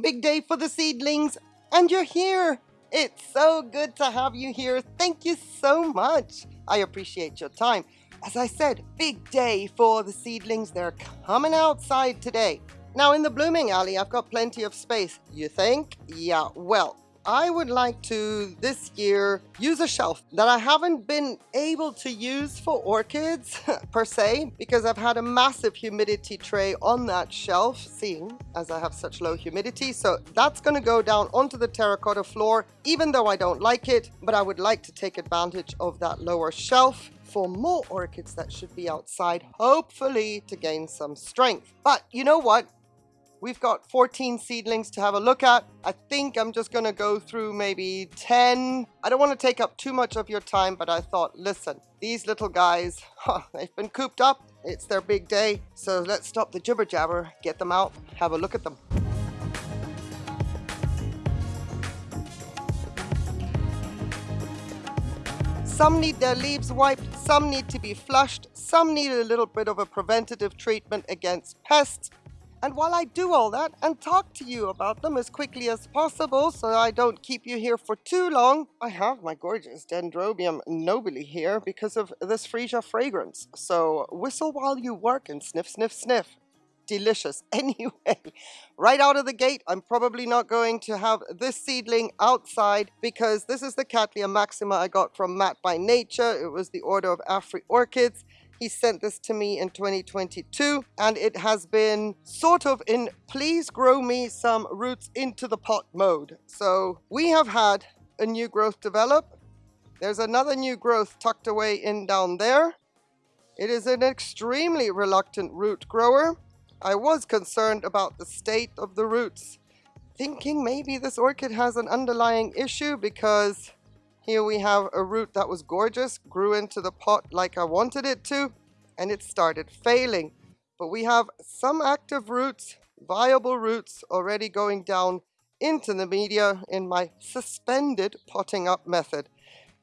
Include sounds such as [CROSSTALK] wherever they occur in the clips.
Big day for the seedlings, and you're here. It's so good to have you here. Thank you so much. I appreciate your time. As I said, big day for the seedlings. They're coming outside today. Now, in the blooming alley, I've got plenty of space. You think? Yeah, well, I would like to this year use a shelf that I haven't been able to use for orchids [LAUGHS] per se because I've had a massive humidity tray on that shelf seeing as I have such low humidity. So that's going to go down onto the terracotta floor even though I don't like it but I would like to take advantage of that lower shelf for more orchids that should be outside hopefully to gain some strength. But you know what We've got 14 seedlings to have a look at. I think I'm just going to go through maybe 10. I don't want to take up too much of your time, but I thought, listen, these little guys, [LAUGHS] huh, they've been cooped up. It's their big day. So let's stop the jibber jabber, get them out, have a look at them. Some need their leaves wiped, some need to be flushed, some need a little bit of a preventative treatment against pests, and while I do all that and talk to you about them as quickly as possible so I don't keep you here for too long, I have my gorgeous Dendrobium nobile here because of this freesia fragrance. So whistle while you work and sniff, sniff, sniff. Delicious. [LAUGHS] Anyway, right out of the gate, I'm probably not going to have this seedling outside because this is the Cattleya maxima I got from Matt by Nature. It was the Order of Afri Orchids. He sent this to me in 2022 and it has been sort of in please grow me some roots into the pot mode. So we have had a new growth develop. There's another new growth tucked away in down there. It is an extremely reluctant root grower. I was concerned about the state of the roots, thinking maybe this orchid has an underlying issue because here we have a root that was gorgeous, grew into the pot like I wanted it to, and it started failing. But we have some active roots, viable roots already going down into the media in my suspended potting up method.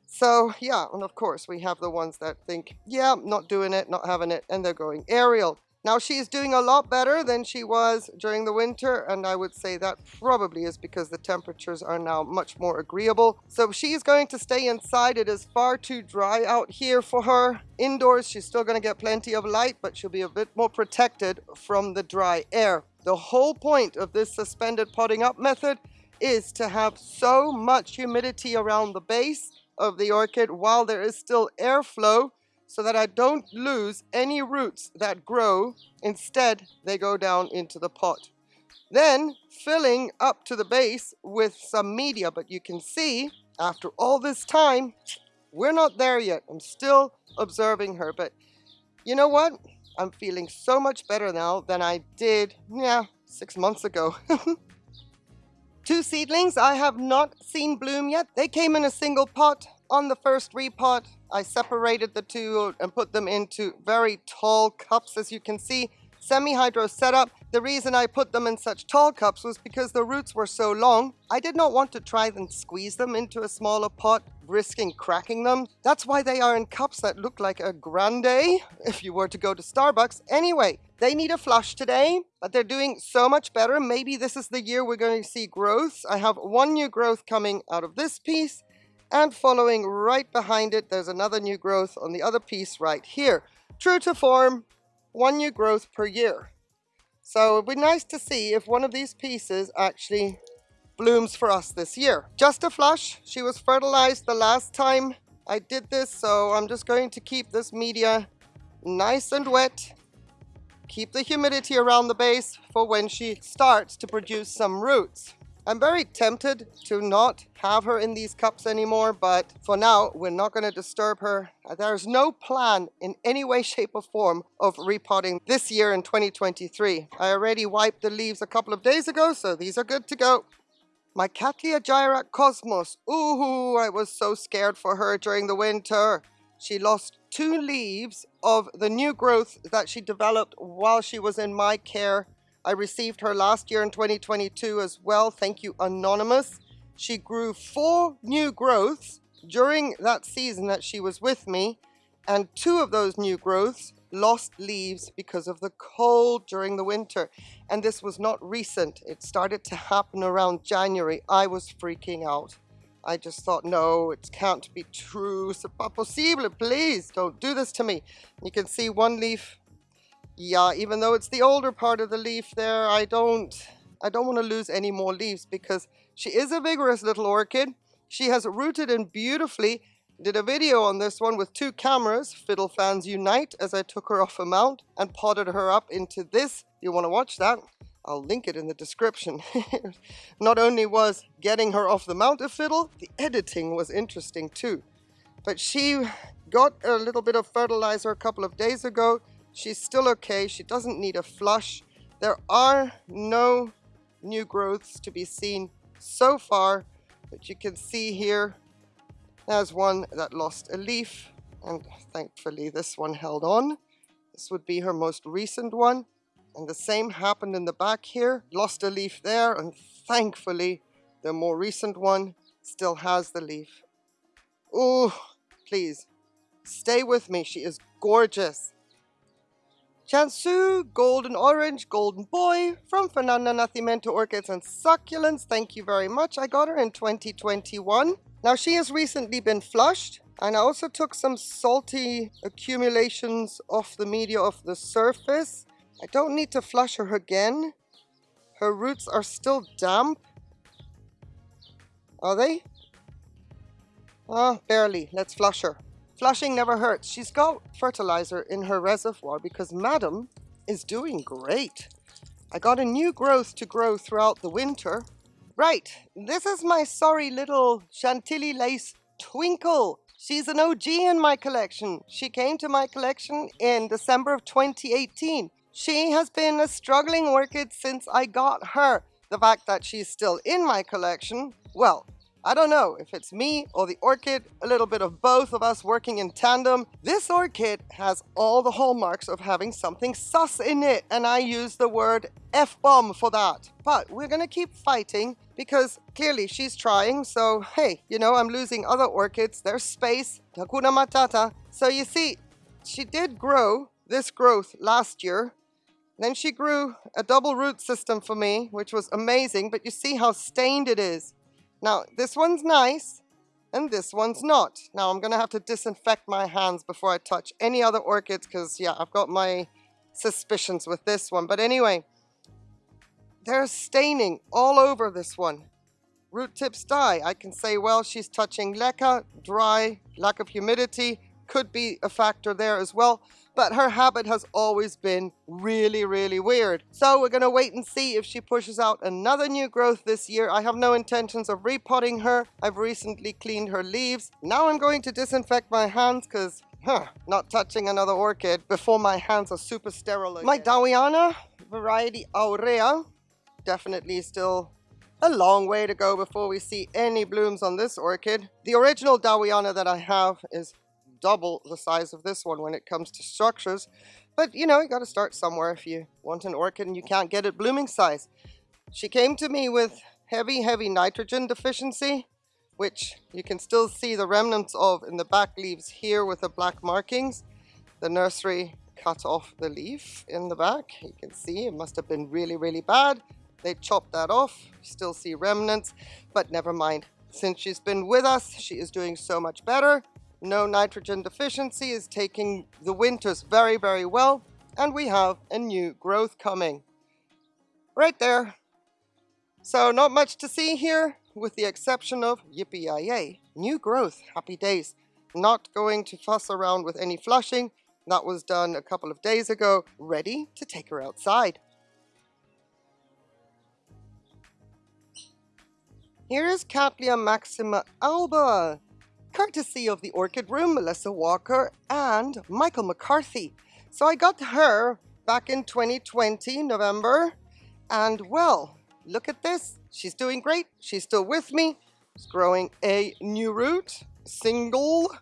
So yeah, and of course we have the ones that think, yeah, not doing it, not having it, and they're going aerial. Now she is doing a lot better than she was during the winter and I would say that probably is because the temperatures are now much more agreeable. So she's going to stay inside. It is far too dry out here for her. Indoors she's still going to get plenty of light but she'll be a bit more protected from the dry air. The whole point of this suspended potting up method is to have so much humidity around the base of the orchid while there is still airflow so that I don't lose any roots that grow. Instead, they go down into the pot. Then filling up to the base with some media, but you can see after all this time, we're not there yet. I'm still observing her, but you know what? I'm feeling so much better now than I did, yeah, six months ago. [LAUGHS] Two seedlings I have not seen bloom yet. They came in a single pot on the first repot. I separated the two and put them into very tall cups, as you can see. Semi-hydro setup. The reason I put them in such tall cups was because the roots were so long. I did not want to try and squeeze them into a smaller pot, risking cracking them. That's why they are in cups that look like a grande, if you were to go to Starbucks. Anyway, they need a flush today, but they're doing so much better. Maybe this is the year we're going to see growth. I have one new growth coming out of this piece and following right behind it, there's another new growth on the other piece right here. True to form, one new growth per year. So it'd be nice to see if one of these pieces actually blooms for us this year. Just a flush, she was fertilized the last time I did this, so I'm just going to keep this media nice and wet. Keep the humidity around the base for when she starts to produce some roots. I'm very tempted to not have her in these cups anymore, but for now, we're not going to disturb her. There's no plan in any way, [LAUGHS] shape or form of repotting this year in 2023. I already wiped the leaves a couple of days ago, so these are good to go. My Cattleya Gyrac Cosmos. Ooh, I was so scared for her during the winter. She lost two leaves of the new growth that she developed while she was in my care I received her last year in 2022 as well. Thank you, Anonymous. She grew four new growths during that season that she was with me, and two of those new growths lost leaves because of the cold during the winter. And this was not recent. It started to happen around January. I was freaking out. I just thought, no, it can't be true. C'est pas possible. Please don't do this to me. You can see one leaf. Yeah, even though it's the older part of the leaf there, I don't, I don't want to lose any more leaves because she is a vigorous little orchid. She has rooted in beautifully. Did a video on this one with two cameras, Fiddle Fans Unite, as I took her off a mount and potted her up into this. You want to watch that? I'll link it in the description. [LAUGHS] Not only was getting her off the mount a fiddle, the editing was interesting too. But she got a little bit of fertilizer a couple of days ago. She's still okay. She doesn't need a flush. There are no new growths to be seen so far, but you can see here, there's one that lost a leaf, and thankfully this one held on. This would be her most recent one. And the same happened in the back here. Lost a leaf there and thankfully the more recent one still has the leaf. Oh, please stay with me. She is gorgeous. Chansu, Golden Orange, Golden Boy from Fernanda Nacimiento Orchids and Succulents. Thank you very much. I got her in 2021. Now she has recently been flushed and I also took some salty accumulations off the media of the surface I don't need to flush her again. Her roots are still damp. Are they? Oh, barely. Let's flush her. Flushing never hurts. She's got fertilizer in her reservoir because Madam is doing great. I got a new growth to grow throughout the winter. Right, this is my sorry little Chantilly lace Twinkle. She's an OG in my collection. She came to my collection in December of 2018. She has been a struggling orchid since I got her. The fact that she's still in my collection, well, I don't know if it's me or the orchid, a little bit of both of us working in tandem. This orchid has all the hallmarks of having something sus in it, and I use the word F-bomb for that. But we're gonna keep fighting because clearly she's trying, so hey, you know, I'm losing other orchids, there's space, Hakuna Matata. So you see, she did grow this growth last year, then she grew a double root system for me, which was amazing, but you see how stained it is. Now, this one's nice, and this one's not. Now, I'm going to have to disinfect my hands before I touch any other orchids, because, yeah, I've got my suspicions with this one. But anyway, there's staining all over this one. Root tips die. I can say, well, she's touching leca, dry, lack of humidity, could be a factor there as well but her habit has always been really, really weird. So we're going to wait and see if she pushes out another new growth this year. I have no intentions of repotting her. I've recently cleaned her leaves. Now I'm going to disinfect my hands because Huh, not touching another orchid before my hands are super sterile again. My Dowiana, variety Aurea, definitely still a long way to go before we see any blooms on this orchid. The original Dowiana that I have is double the size of this one when it comes to structures. But you know, you got to start somewhere if you want an orchid and you can't get it blooming size. She came to me with heavy, heavy nitrogen deficiency, which you can still see the remnants of in the back leaves here with the black markings. The nursery cut off the leaf in the back. You can see it must have been really, really bad. They chopped that off. still see remnants, but never mind. Since she's been with us, she is doing so much better no nitrogen deficiency is taking the winters very, very well, and we have a new growth coming. Right there. So not much to see here, with the exception of yippee new growth, happy days. Not going to fuss around with any flushing, that was done a couple of days ago, ready to take her outside. Here is Cattleya maxima alba, courtesy of the Orchid Room, Melissa Walker and Michael McCarthy. So I got her back in 2020, November, and well, look at this. She's doing great. She's still with me. She's growing a new root, single,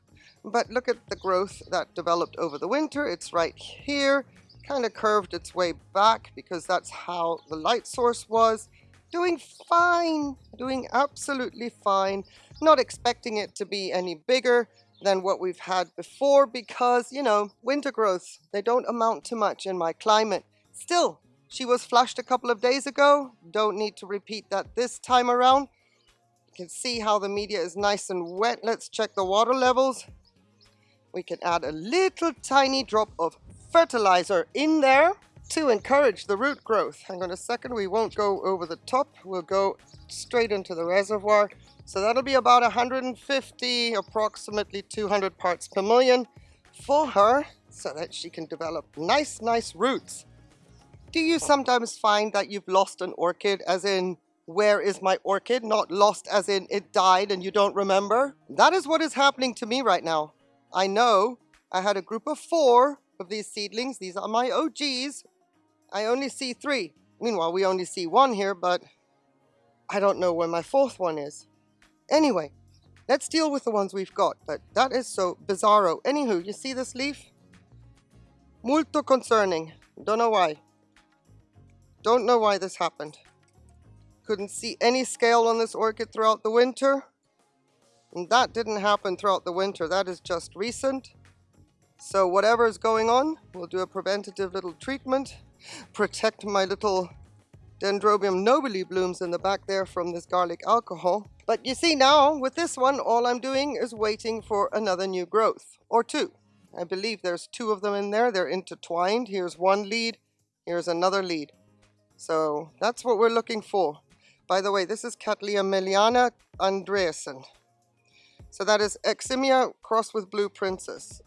but look at the growth that developed over the winter. It's right here, kind of curved its way back because that's how the light source was. Doing fine, doing absolutely fine. Not expecting it to be any bigger, than what we've had before because, you know, winter growths, they don't amount to much in my climate. Still, she was flushed a couple of days ago. Don't need to repeat that this time around. You can see how the media is nice and wet. Let's check the water levels. We can add a little tiny drop of fertilizer in there to encourage the root growth. Hang on a second, we won't go over the top. We'll go straight into the reservoir. So that'll be about 150, approximately 200 parts per million for her so that she can develop nice, nice roots. Do you sometimes find that you've lost an orchid as in, where is my orchid? Not lost as in it died and you don't remember? That is what is happening to me right now. I know I had a group of four of these seedlings. These are my OGs. I only see three. Meanwhile, we only see one here, but I don't know where my fourth one is. Anyway, let's deal with the ones we've got, but that is so bizarro. Anywho, you see this leaf? Molto concerning. Don't know why. Don't know why this happened. Couldn't see any scale on this orchid throughout the winter. And that didn't happen throughout the winter. That is just recent. So whatever is going on, we'll do a preventative little treatment. Protect my little Dendrobium nobile blooms in the back there from this garlic alcohol. But you see now, with this one, all I'm doing is waiting for another new growth, or two. I believe there's two of them in there. They're intertwined. Here's one lead. Here's another lead. So that's what we're looking for. By the way, this is Cattleya meliana andreasen. So that is Eximia crossed with Blue Princess.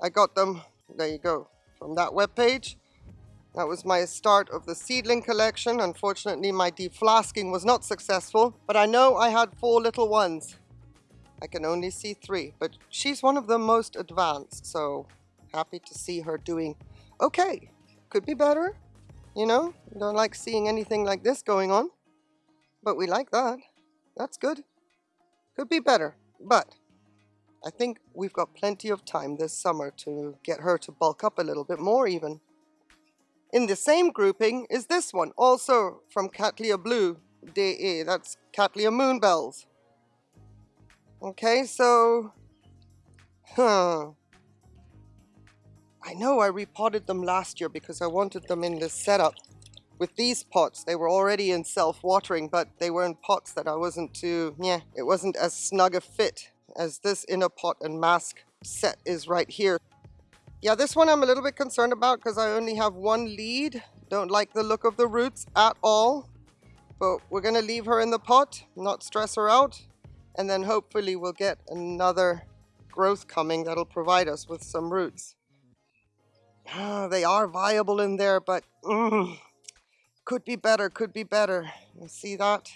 I got them, there you go, from that web page. That was my start of the seedling collection. Unfortunately, my deflasking was not successful, but I know I had four little ones. I can only see three, but she's one of the most advanced, so happy to see her doing okay. Could be better, you know? Don't like seeing anything like this going on, but we like that. That's good. Could be better, but I think we've got plenty of time this summer to get her to bulk up a little bit more even. In the same grouping is this one, also from Cattleya Blue DE. That's Cattleya Moonbells. Okay, so... Huh. I know I repotted them last year because I wanted them in this setup. With these pots, they were already in self-watering, but they were in pots that I wasn't too... Yeah, it wasn't as snug a fit as this inner pot and mask set is right here. Yeah, this one I'm a little bit concerned about because I only have one lead. Don't like the look of the roots at all. But we're going to leave her in the pot, not stress her out. And then hopefully we'll get another growth coming that'll provide us with some roots. Ah, they are viable in there, but mm, could be better, could be better. You see that?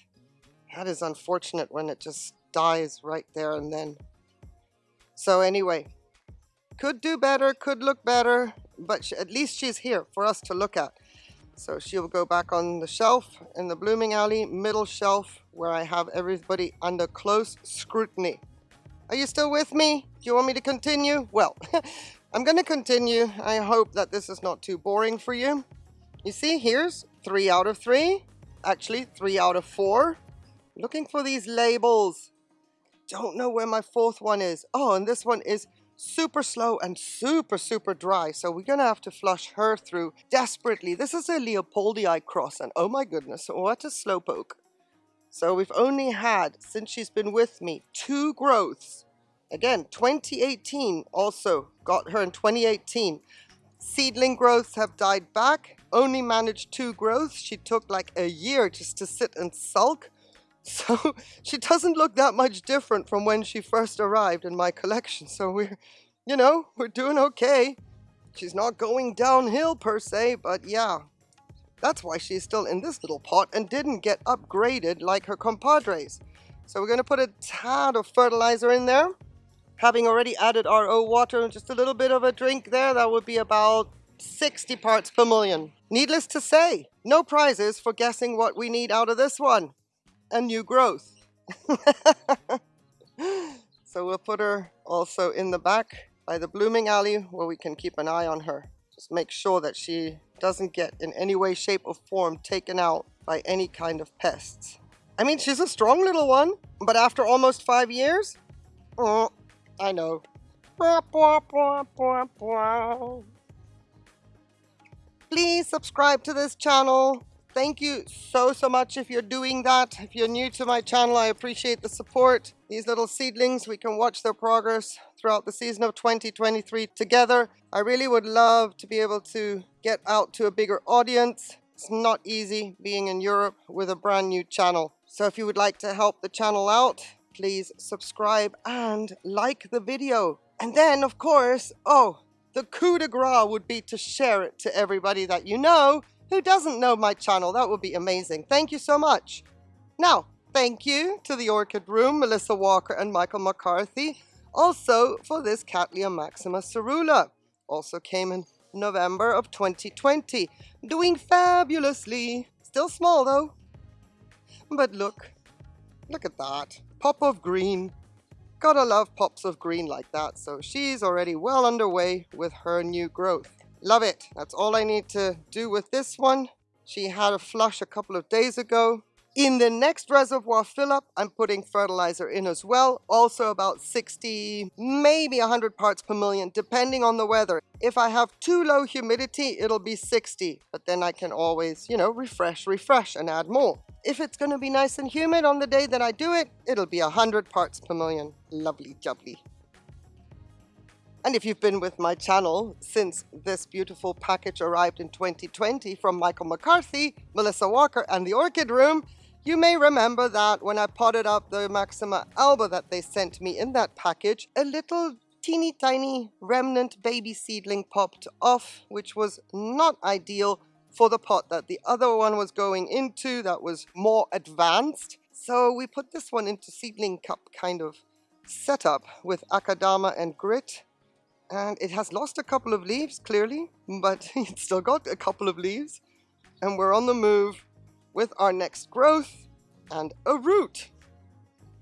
That is unfortunate when it just dies right there and then. So anyway, could do better, could look better, but she, at least she's here for us to look at. So she'll go back on the shelf in the blooming alley, middle shelf, where I have everybody under close scrutiny. Are you still with me? Do you want me to continue? Well, [LAUGHS] I'm going to continue. I hope that this is not too boring for you. You see, here's three out of three. Actually, three out of four. Looking for these labels. Don't know where my fourth one is. Oh, and this one is super slow and super, super dry. So we're going to have to flush her through desperately. This is a Leopoldii cross and oh my goodness, what a slowpoke. So we've only had, since she's been with me, two growths. Again, 2018 also got her in 2018. Seedling growths have died back, only managed two growths. She took like a year just to sit and sulk. So [LAUGHS] she doesn't look that much different from when she first arrived in my collection. So we're, you know, we're doing okay. She's not going downhill per se, but yeah. That's why she's still in this little pot and didn't get upgraded like her compadres. So we're going to put a tad of fertilizer in there. Having already added RO water, and just a little bit of a drink there, that would be about 60 parts per million. Needless to say, no prizes for guessing what we need out of this one and new growth. [LAUGHS] so we'll put her also in the back by the blooming alley where we can keep an eye on her. Just make sure that she doesn't get in any way, shape or form taken out by any kind of pests. I mean, she's a strong little one, but after almost five years, oh, I know. Please subscribe to this channel. Thank you so, so much if you're doing that. If you're new to my channel, I appreciate the support. These little seedlings, we can watch their progress throughout the season of 2023 together. I really would love to be able to get out to a bigger audience. It's not easy being in Europe with a brand new channel. So if you would like to help the channel out, please subscribe and like the video. And then, of course, oh, the coup de grace would be to share it to everybody that you know who doesn't know my channel. That would be amazing. Thank you so much. Now, thank you to the Orchid Room, Melissa Walker and Michael McCarthy. Also for this Cattleya Maxima Caerulea. Also came in November of 2020. Doing fabulously. Still small though. But look, look at that. Pop of green. Gotta love pops of green like that. So she's already well underway with her new growth. Love it. That's all I need to do with this one. She had a flush a couple of days ago. In the next reservoir fill up, I'm putting fertilizer in as well. Also about 60, maybe 100 parts per million, depending on the weather. If I have too low humidity, it'll be 60, but then I can always, you know, refresh, refresh and add more. If it's gonna be nice and humid on the day that I do it, it'll be 100 parts per million. Lovely jubbly. And if you've been with my channel since this beautiful package arrived in 2020 from Michael McCarthy, Melissa Walker and the Orchid Room, you may remember that when I potted up the Maxima alba that they sent me in that package, a little teeny tiny remnant baby seedling popped off, which was not ideal for the pot that the other one was going into that was more advanced. So we put this one into seedling cup kind of setup with Akadama and grit and it has lost a couple of leaves clearly but [LAUGHS] it's still got a couple of leaves. And we're on the move with our next growth and a root.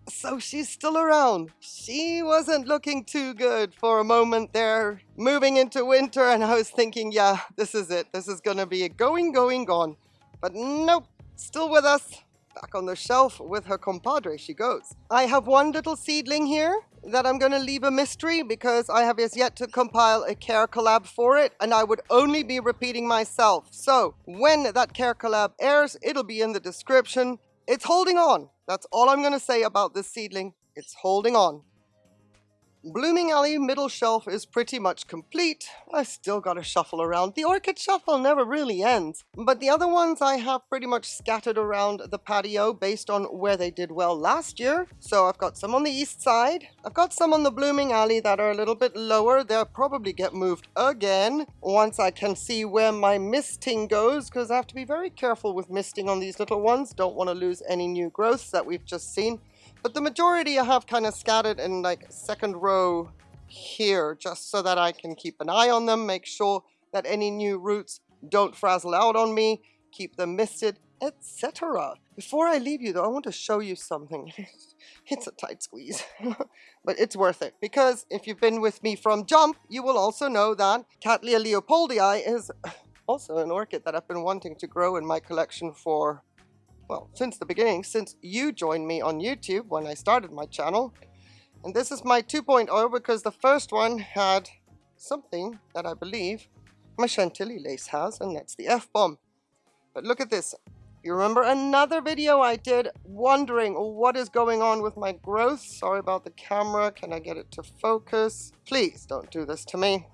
So she's still around. She wasn't looking too good for a moment there moving into winter and I was thinking yeah this is it. This is gonna be a going going gone. But nope still with us back on the shelf with her compadre she goes I have one little seedling here that I'm going to leave a mystery because I have as yet to compile a care collab for it and I would only be repeating myself. So when that care collab airs, it'll be in the description. It's holding on. That's all I'm going to say about this seedling. It's holding on. Blooming Alley middle shelf is pretty much complete. I still gotta shuffle around. The orchid shuffle never really ends. But the other ones I have pretty much scattered around the patio based on where they did well last year. So I've got some on the east side. I've got some on the Blooming Alley that are a little bit lower. They'll probably get moved again once I can see where my misting goes because I have to be very careful with misting on these little ones. Don't want to lose any new growths that we've just seen. But the majority I have kind of scattered in like second row here, just so that I can keep an eye on them, make sure that any new roots don't frazzle out on me, keep them misted, etc. Before I leave you though, I want to show you something. [LAUGHS] it's a tight squeeze, [LAUGHS] but it's worth it because if you've been with me from jump, you will also know that Cattleya leopoldii is [LAUGHS] also an orchid that I've been wanting to grow in my collection for well, since the beginning, since you joined me on YouTube when I started my channel. And this is my 2.0 because the first one had something that I believe my Chantilly lace has, and that's the F-bomb. But look at this. You remember another video I did wondering what is going on with my growth? Sorry about the camera. Can I get it to focus? Please don't do this to me.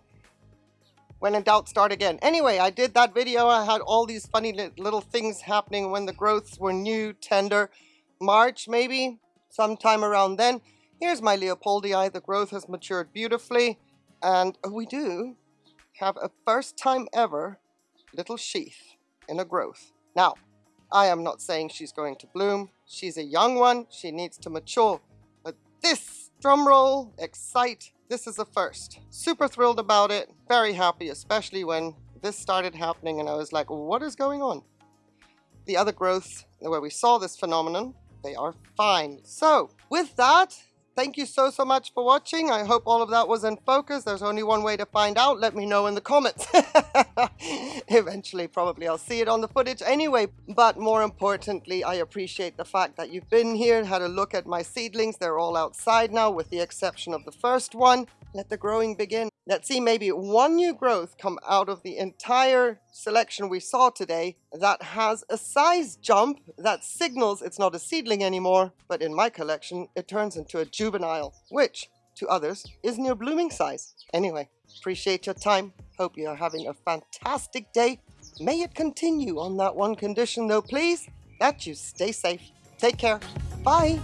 When in doubt, start again. Anyway, I did that video. I had all these funny little things happening when the growths were new, tender. March, maybe, sometime around then. Here's my Leopoldii. The growth has matured beautifully. And we do have a first time ever little sheath in a growth. Now, I am not saying she's going to bloom. She's a young one. She needs to mature. But this, drumroll, excite, this is a first. Super thrilled about it, very happy, especially when this started happening and I was like, what is going on? The other growths where we saw this phenomenon, they are fine. So with that, thank you so, so much for watching. I hope all of that was in focus. There's only one way to find out. Let me know in the comments. [LAUGHS] Eventually, probably I'll see it on the footage anyway. But more importantly, I appreciate the fact that you've been here, and had a look at my seedlings. They're all outside now, with the exception of the first one. Let the growing begin. Let's see maybe one new growth come out of the entire selection we saw today that has a size jump that signals it's not a seedling anymore, but in my collection, it turns into a juvenile, which to others is near blooming size. Anyway, appreciate your time. Hope you are having a fantastic day. May it continue on that one condition though, please, that you stay safe. Take care. Bye.